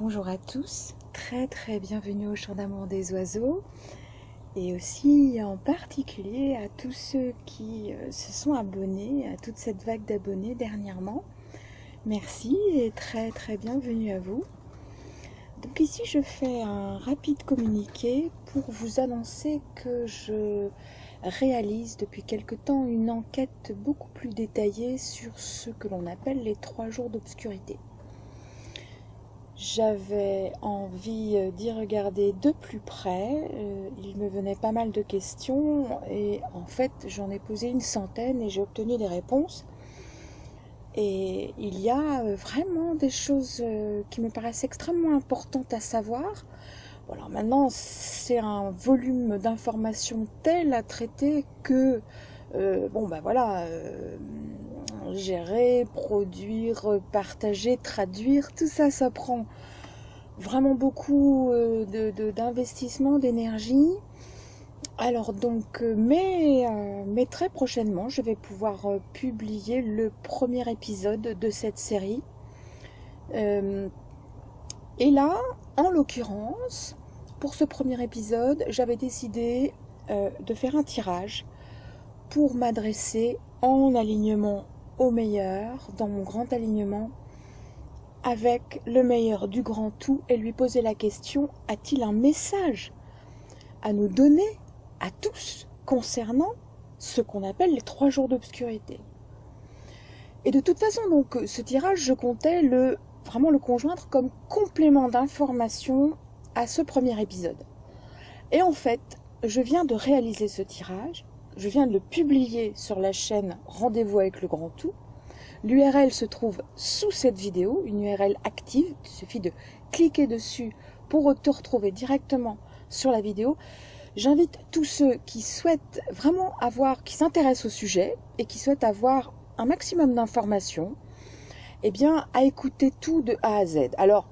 bonjour à tous, très très bienvenue au Chant d'amour des oiseaux et aussi en particulier à tous ceux qui euh, se sont abonnés à toute cette vague d'abonnés dernièrement. Merci et très très bienvenue à vous. Donc ici je fais un rapide communiqué pour vous annoncer que je réalise depuis quelque temps une enquête beaucoup plus détaillée sur ce que l'on appelle les trois jours d'obscurité. J'avais envie euh, d'y regarder de plus près. Euh, il me venait pas mal de questions et en fait j'en ai posé une centaine et j'ai obtenu des réponses. Et il y a euh, vraiment des choses qui me paraissent extrêmement importantes à savoir. alors maintenant, c'est un volume d'informations tel à traiter que, bon ben voilà, gérer, produire, partager, traduire, tout ça, ça prend vraiment beaucoup euh, d'investissement, d'énergie. Alors donc, euh, euh, mais, très prochainement, je vais pouvoir publier le premier épisode de cette série. et là, en l'occurrence, pour ce premier épisode, j'avais décidé de faire un tirage pour m'adresser en alignement meilleur dans mon grand alignement avec le meilleur du grand tout et lui poser la question a-t-il un message à nous donner à tous concernant ce qu'on appelle les trois jours d'obscurité? Et de toute façon, donc, ce tirage, je comptais le vraiment le conjoindre comme complément d'information à ce premier épisode. Et en fait, je viens de réaliser ce tirage je viens de le publier sur la chaîne Rendez-vous avec le Grand Tout. L'URL se trouve sous cette vidéo, une URL active. Il suffit de cliquer dessus pour te retrouver directement sur la vidéo. J'invite tous ceux qui souhaitent vraiment avoir, qui s'intéressent au sujet et qui souhaitent avoir un maximum d'informations, eh bien, à écouter tout de A à Z. Alors,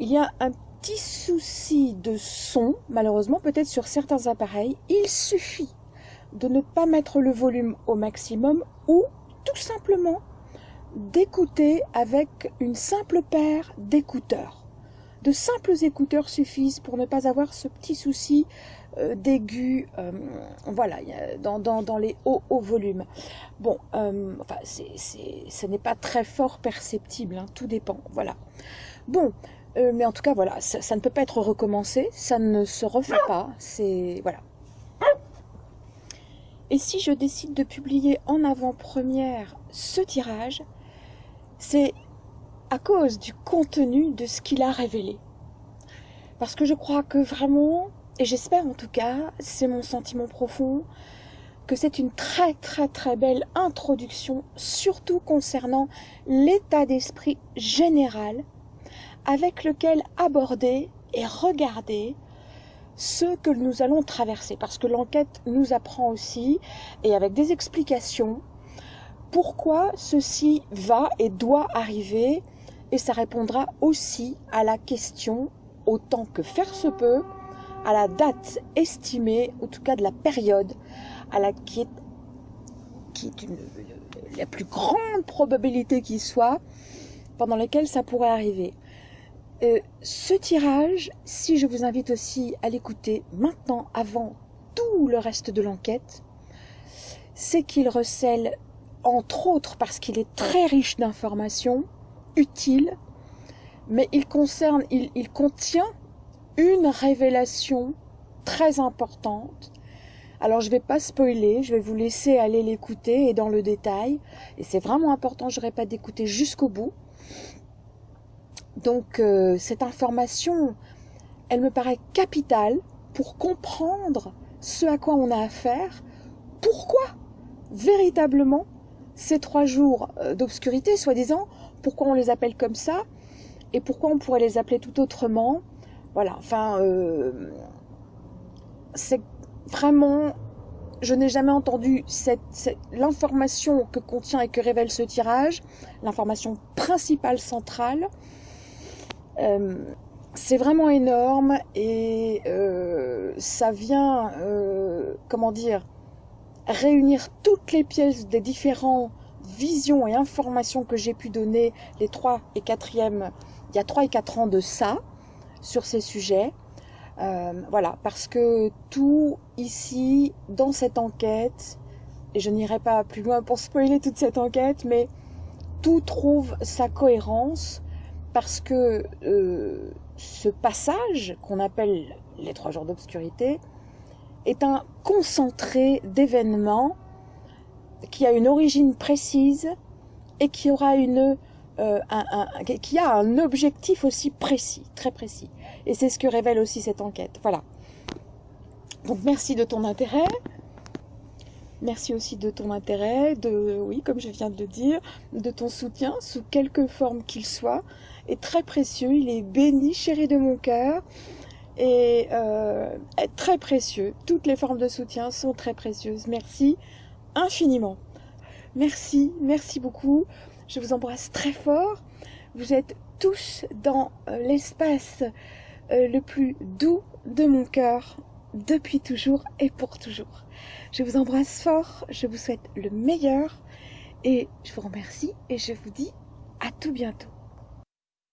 il y a un petit souci de son, malheureusement, peut-être sur certains appareils. Il suffit de ne pas mettre le volume au maximum ou tout simplement d'écouter avec une simple paire d'écouteurs. De simples écouteurs suffisent pour ne pas avoir ce petit souci euh, d'aigu, euh, voilà, dans, les hauts, hauts volumes. Bon, euh, enfin, ce n'est pas très fort perceptible, hein, tout dépend, voilà. Bon, mais en tout cas, voilà, ça, ça, ne peut pas être recommencé, ça ne se refait pas, c'est, voilà. Et si je décide de publier en avant-première ce tirage, c'est à cause du contenu de ce qu'il a révélé. Parce que je crois que vraiment, et j'espère en tout cas, c'est mon sentiment profond, que c'est une très très très belle introduction, surtout concernant l'état d'esprit général avec lequel aborder et regarder ce que nous allons traverser, parce que l'enquête nous apprend aussi, et avec des explications, pourquoi ceci va et doit arriver, et ça répondra aussi à la question, autant que faire se peut, à la date estimée, en tout cas de la période à la qui est, la plus grande probabilité qui soit, pendant laquelle ça pourrait arriver. Euh, ce tirage, si je vous invite aussi à l'écouter maintenant, avant tout le reste de l'enquête, c'est qu'il recèle, entre autres parce qu'il est très riche d'informations utiles, mais il concerne, il, contient une révélation très importante. Alors je ne vais pas spoiler, je vais vous laisser aller l'écouter et dans le détail. Et c'est vraiment important, je répète, d'écouter jusqu'au bout. Donc euh, cette information, elle me paraît capitale pour comprendre ce à quoi on a affaire, pourquoi véritablement ces trois jours euh, d'obscurité, soi-disant, pourquoi on les appelle comme ça, et pourquoi on pourrait les appeler tout autrement? Voilà, enfin, euh, c'est vraiment, je n'ai jamais entendu l'information que contient et que révèle ce tirage, l'information principale centrale, euh, c'est vraiment énorme et euh, ça vient, euh, comment dire, réunir toutes les pièces des différents visions et informations que j'ai pu donner les trois et quatrièmes il y a 3 et 4 ans de ça, sur ces sujets. Voilà, parce que tout ici, dans cette enquête, et je n'irai pas plus loin pour spoiler toute cette enquête, mais tout trouve sa cohérence parce que euh, ce passage qu'on appelle les trois jours d'obscurité est un concentré d'événements qui a une origine précise et qui aura une euh, qui a un objectif aussi précis, très précis. Et c'est ce que révèle aussi cette enquête. Voilà. Donc merci de ton intérêt. Merci aussi de ton intérêt, de, oui, comme je viens de le dire, de ton soutien, sous quelque forme qu'il soit, est très précieux. Il est béni, chéri de mon cœur, et euh, très précieux. Toutes les formes de soutien sont très précieuses. Merci infiniment. Merci, merci beaucoup. Je vous embrasse très fort. Vous êtes tous dans euh, l'espace euh, le plus doux de mon cœur depuis toujours et pour toujours. Je vous embrasse fort, je vous souhaite le meilleur et je vous remercie et je vous dis à tout bientôt.